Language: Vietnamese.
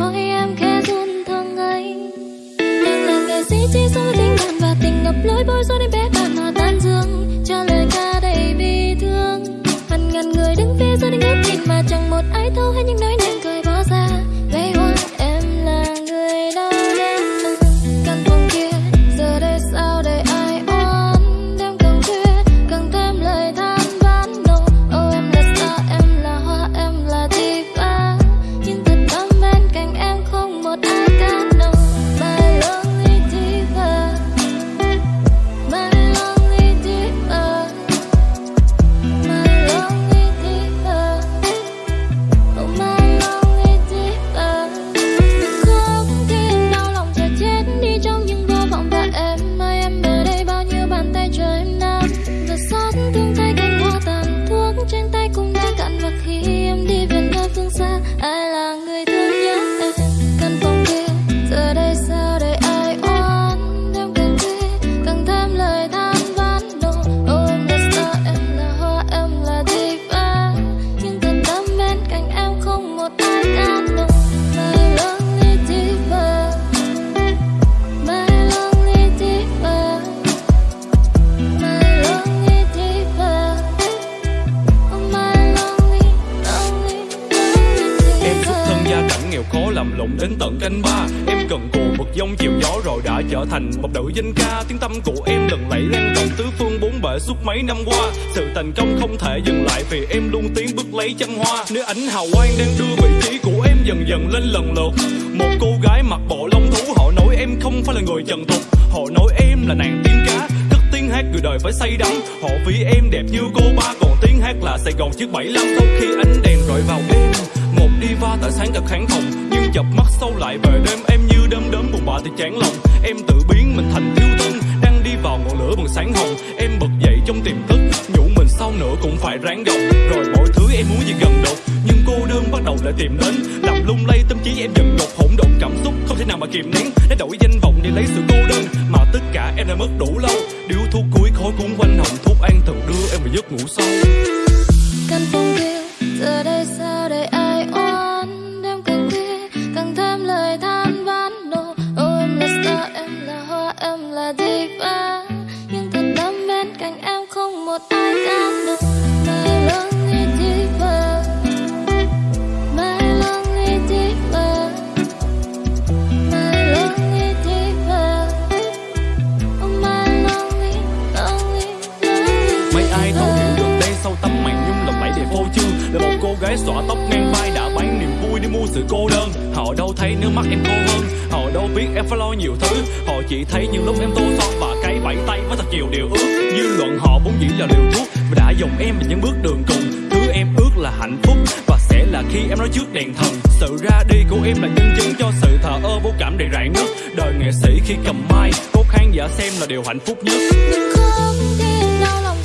mỗi em khẽ run thăng anh Nên là nghệ sĩ chỉ số tình cảm và tình ngập lối bối rối đến bé bạn mà tan dương. Cho lời ca đầy bi thương. Hàng ngàn người đứng phía sau đến hết nhìn mà chẳng một ai thấu hay những nỗi ai là người thương nghèo đến tận canh ba. Em cần cù bật dông chiều gió rồi đã trở thành một nữ danh ca. Tiếng tâm của em lần lẫy lan rộng tứ phương bốn bể suốt mấy năm qua. Sự thành công không thể dừng lại vì em luôn tiến bước lấy chân hoa. Nếu ánh hào quang đang đưa vị trí của em dần dần lên lần lượt, Một cô gái mặc bộ lông thú, họ nói em không phải là người trần tục. Họ nói em là nàng tiên cá, cất tiếng hát người đời phải say đắm. Họ ví em đẹp như cô ba, còn tiếng hát là Sài Gòn chiếc 75 Sau khi ánh đèn rọi vào em một đi va tại sáng thật kháng phòng nhưng chập mắt sâu lại về đêm. Em như đơm đớm buồn bã thì chán lòng. Em tự biến mình thành thiếu thân, đang đi vào ngọn lửa bằng sáng hồng. Em bật dậy trong tiềm thức, nhủ mình sau nữa cũng phải ráng gồng rồi mọi thứ em muốn gì gần đột nhưng cô đơn bắt đầu lại tìm đến làm lung lay tâm trí em dần ngột, hỗn độn cảm xúc không thể nào mà kiềm nén. Để đổi danh vọng để lấy sự cô đơn, mà tất cả em đã mất đủ lâu. Điếu thuốc cuối khói cuốn quanh hồng thuốc an thần đưa em vào giấc ngủ sâu. Căn phòng kia giờ đây sao để Huế xõa tóc ngang vai đã bán niềm vui để mua sự cô đơn. Họ đâu thấy nước mắt em cô hơn, Họ đâu biết em phải lo nhiều thứ. Họ chỉ thấy những lúc em tô son và cái bẫy tay với thật nhiều điều ước. Dư luận họ vốn dĩ là liều thuốc Và đã dùng em vào những bước đường cùng. Thứ em ước là hạnh phúc Và sẽ là khi em nói trước đèn thần. Sự ra đi của em là nhân chứng cho sự thờ ơ vô cảm đầy rạn nứt. Đời nghệ sĩ khi cầm mai Cốt khán giả xem là điều hạnh phúc nhất. Đừng không khi đau